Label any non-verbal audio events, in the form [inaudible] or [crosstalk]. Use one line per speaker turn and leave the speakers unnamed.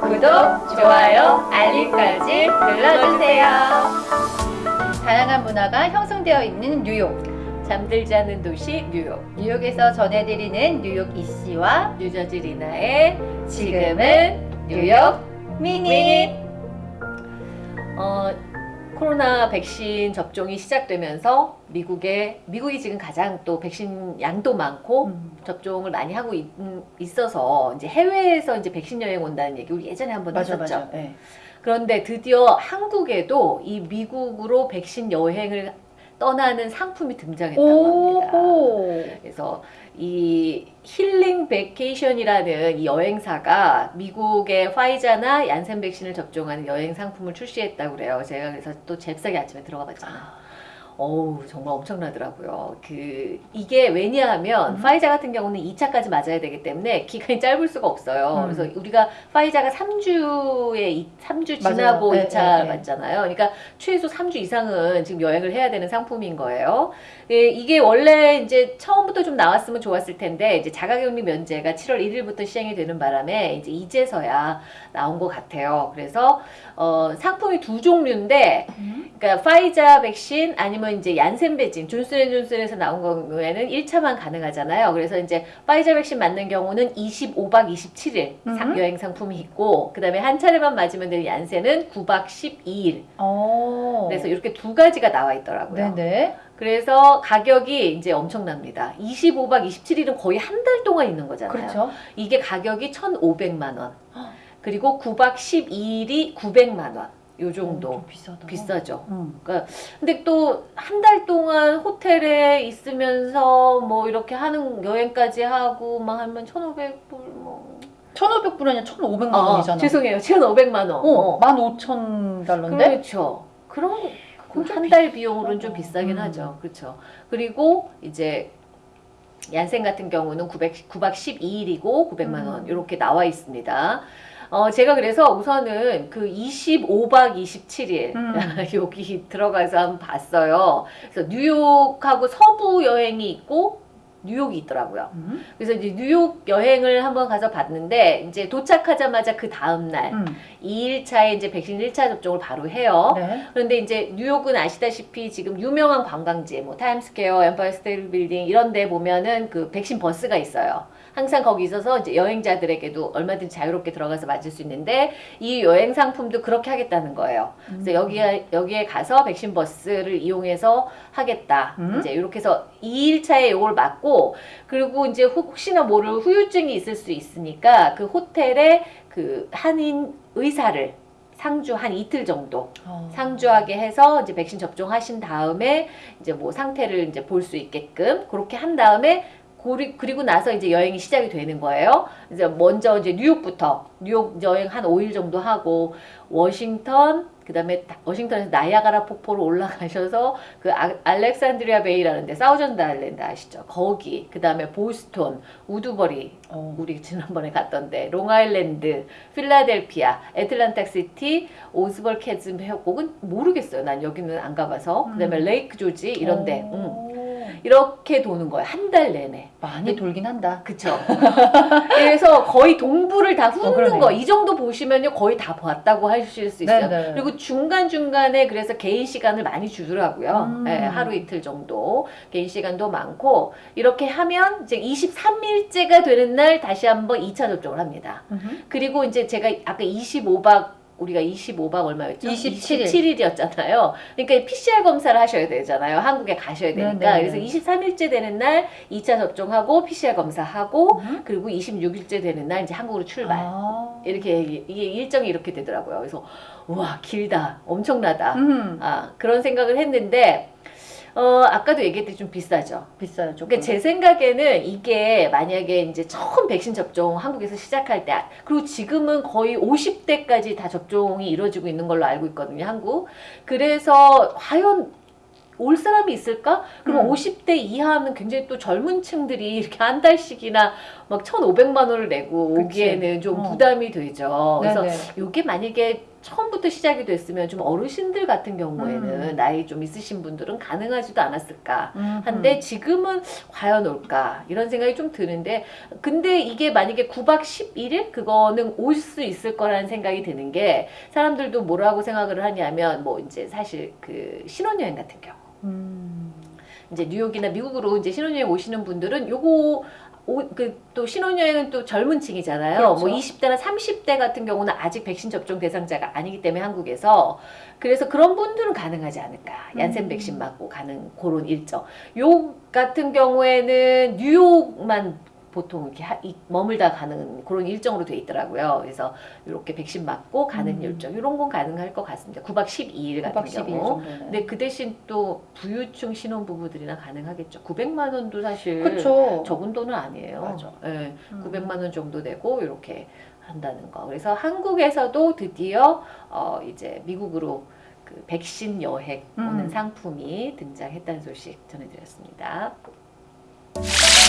구독, 좋아요, 알림까지 눌러주세요.
다양한 문화가 형성되어 있는 뉴욕.
잠들지 않는 도시 뉴욕.
뉴욕에서 전해드리는 뉴욕 이씨와
뉴저지 리나의 지금은 뉴욕 미닛. 어, 코로나 백신 접종이 시작되면서 미국에 미국이 지금 가장 또 백신 양도 많고
음.
접종을 많이 하고 있, 어서 이제 해외에서 이제 백신 여행 온다는 얘기 우리 예전에 한번
맞아
했었죠.
맞아. 네.
그런데 드디어 한국에도 이 미국으로 백신 여행을 떠나는 상품이 등장했다고 합니다. 그래서 이 힐링 베케이션이라는 이 여행사가 미국의 파이자나 얀센 백신을 접종하는 여행 상품을 출시했다고 그래요. 제가 그래서 또 잽싸게 아침에 들어가 봤잖아요. 어우 정말 엄청나더라고요. 그 이게 왜냐하면
음.
파이자 같은 경우는 2차까지 맞아야 되기 때문에 기간이 [laughs] 짧을 수가 없어요.
음.
그래서 우리가 파이자가 3주에 3주 지나고
맞아요. 네,
2차
네, 네.
맞잖아요. 그러니까 최소 3주 이상은 지금 여행을 해야 되는 상품인 거예요. 예, 이게 원래 이제 처음부터 좀 나왔으면 좋았을 텐데 이제 자가격리 면제가 7월 1일부터 시행이 되는 바람에 이제 이제서야 나온 것 같아요. 그래서 어, 상품이 두 종류인데
음.
그러니까 파이자 백신 아니면 이제 얀센 백신 존슨앤존슨에서 나온 경우에는 1차만 가능하잖아요. 그래서 이제 파이자 백신 맞는 경우는 25박 27일
음.
여행 상품이 있고 그 다음에 한 차례만 맞으면 되는 얀센은 9박 12일.
어.
그래서 이렇게 두 가지가 나와 있더라고요.
네네.
그래서 가격이 이제 엄청납니다. 25박 27일은 거의 한 달 동안 있는 거잖아요.
그렇죠.
이게 가격이 1,500만 원. 그리고 9박 12일이 900만 원. 요 정도.
어, 좀 비싸다.
비싸죠.
음.
근데 또 한 달 동안 호텔에 있으면서 뭐 이렇게 하는 여행까지 하고 막 하면 1,500불 뭐.
1,500불 아니라 1,500만
아,
원이잖아.
죄송해요. 1,500만 원.
어, 15,000달러인데?
그렇죠. 그럼 한 달 비용으로는 좀. 비싸긴
음.
하죠. 그렇죠. 그리고 이제 얀센 같은 경우는 900, 9박 12일이고 900만 원
음.
이렇게 나와 있습니다. 어, 제가 그래서 우선은 그 25박 27일
음. [laughs]
여기 들어가서 한번 봤어요. 그래서 뉴욕하고 서부 여행이 있고 뉴욕이 있더라고요.
음.
그래서 이제 뉴욕 여행을 한번 가서 봤는데 이제 도착하자마자 그 다음 날
음.
2일차에 이제 백신 1차 접종을 바로 해요.
네.
그런데 이제 뉴욕은 아시다시피 지금 유명한 관광지, 뭐 타임스퀘어, 엠파이어 스테이트 빌딩 이런 데 보면은 그 백신 버스가 있어요. 항상 거기 있어서 이제 여행자들에게도 얼마든지 자유롭게 들어가서 맞을 수 있는데 이 여행 상품도 그렇게 하겠다는 거예요. 그래서
음.
여기에 여기에 가서 백신 버스를 이용해서 하겠다.
음.
이제 이렇게 해서 2일차에 이걸 맞고 그리고 이제 혹시나 모를 후유증이 있을 수 있으니까 그 호텔에 그 한인 의사를 상주 한 이틀 정도
어.
상주하게 해서 이제 백신 접종하신 다음에 이제 뭐 상태를 이제 볼 수 있게끔 그렇게 한 다음에 고리- 그리고 나서 이제 여행이 시작이 되는 거예요. 이제 먼저 이제 뉴욕부터 뉴욕 여행 한 5일 정도 하고 워싱턴 그 다음에 다- 워싱턴에서 나이아가라 폭포로 올라가셔서 그 아- 알렉산드리아 베이라는 데 사우전드 아일랜드 아시죠? 거기 그 다음에 보스톤, 우드버리
어.
우리 지난번에 갔던데 롱아일랜드, 필라델피아, 애틀랜틱 시티, 오세이블 캐즘 협곡은 모르겠어요. 난 여기는 안 가봐서. 그 다음에
음.
레이크 조지 이런데 응.
오.
이렇게 도는 거예요. 한 달 내내.
많이 돌긴 한다.
그쵸? [laughs] 그래서 거의 동부를 다
어,
훑는
그러네요.
거. 이 정도 보시면요. 거의 다 봤다고 하실 수 있어요.
네네.
그리고 중간중간에 그래서 개인 시간을 많이 주더라고요.
음.
예, 하루 이틀 정도. 개인 시간도 많고. 이렇게 하면 이제 23일째가 되는 날 다시 한번 2차 접종을 합니다.
음흠.
그리고 이제 제가 아까 25박 우리가 25박 얼마였죠?
27일.
27일이었잖아요. 그러니까 PCR 검사를 하셔야 되잖아요. 한국에 가셔야 되니까.
네네네.
그래서 23일째 되는 날 2차 접종하고 PCR 검사하고
음.
그리고 26일째 되는 날 이제 한국으로 출발.
아.
이렇게 이게 일정이 이렇게 되더라고요. 그래서 우와 길다, 엄청나다.
음.
아 그런 생각을 했는데 어 아까도 얘기했듯이 좀 비싸죠.
비싸요 조금.
그러니까 제 생각에는 이게 만약에 이제 처음 백신 접종 한국에서 시작할 때 그리고 지금은 거의 50대까지 다 접종이 이루어지고 있는 걸로 알고 있거든요 한국 그래서 과연 올 사람이 있을까? 그럼
음.
50대 이하는 굉장히 또 젊은 층들이 이렇게 한 달씩이나 막 1,500만 원을 내고. 오기에는 좀
어.
부담이 되죠. 그래서
네네.
이게 만약에 처음부터 시작이 됐으면 좀 어르신들 같은 경우에는
음.
나이 좀 있으신 분들은 가능하지도 않았을까
음.
한데 지금은 과연 올까 이런 생각이 좀 드는데 근데 이게 만약에 9박 11일 그거는 올 수 있을 거라는 생각이 드는 게 사람들도 뭐라고 생각을 하냐면 뭐 이제 사실 그 신혼여행 같은 경우
음.
이제 뉴욕이나 미국으로 이제 신혼여행 오시는 분들은 요거 그또 신혼여행은 또 젊은 층이잖아요.
그렇죠.
뭐 20대나 30대 같은 경우는 아직 백신 접종 대상자가 아니기 때문에 한국에서 그래서 그런 분들은 가능하지 않을까. 얀센
음.
백신 맞고 가는 그런 일정. 요 같은 경우에는 뉴욕만 보통 이렇게 하- 이- 머물다 가는 그런 일정으로 돼 있더라고요. 그래서 이렇게 백신 맞고 가는
음.
일정 이런 건 가능할 것 같습니다. 9박 12일 같은
9박 12일
경우.
정도는.
근데 그 대신 또 부유층 신혼부부들이나 가능하겠죠. 900만 원도 사실
그렇죠.
적은 돈은 아니에요.
맞아.
예,
음.
900만 원 정도 되고 이렇게 한다는 거. 그래서 한국에서도 드디어 어 이제 미국으로 그 백신 여행 오는
음.
상품이 등장했다는 소식 전해드렸습니다.